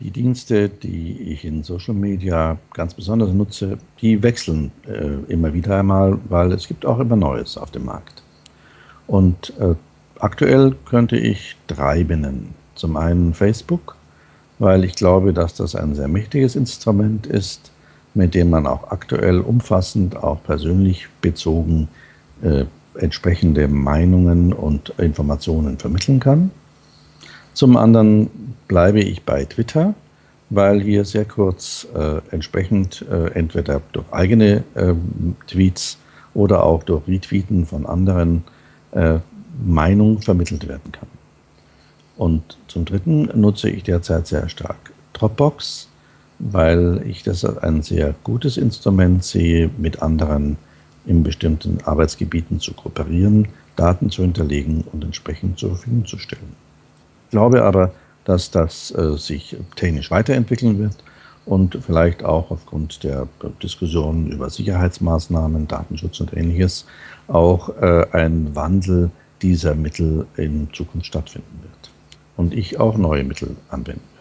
Die Dienste, die ich in Social Media ganz besonders nutze, die wechseln äh, immer wieder einmal, weil es gibt auch immer Neues auf dem Markt. Und äh, aktuell könnte ich drei benennen. Zum einen Facebook, weil ich glaube, dass das ein sehr mächtiges Instrument ist, mit dem man auch aktuell umfassend, auch persönlich bezogen äh, entsprechende Meinungen und Informationen vermitteln kann. Zum anderen bleibe ich bei Twitter, weil hier sehr kurz äh, entsprechend äh, entweder durch eigene äh, Tweets oder auch durch Retweeten von anderen äh, Meinung vermittelt werden kann. Und zum Dritten nutze ich derzeit sehr stark Dropbox, weil ich das als ein sehr gutes Instrument sehe, mit anderen in bestimmten Arbeitsgebieten zu kooperieren, Daten zu hinterlegen und entsprechend zur Verfügung zu stellen. Ich glaube aber, dass das äh, sich technisch weiterentwickeln wird und vielleicht auch aufgrund der Diskussionen über Sicherheitsmaßnahmen, Datenschutz und ähnliches auch äh, ein Wandel dieser Mittel in Zukunft stattfinden wird und ich auch neue Mittel anwenden werde.